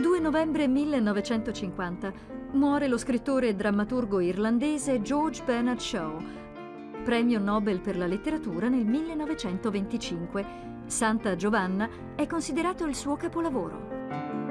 2 novembre 1950 muore lo scrittore e drammaturgo irlandese George Bernard Shaw, premio Nobel per la letteratura nel 1925. Santa Giovanna è considerato il suo capolavoro.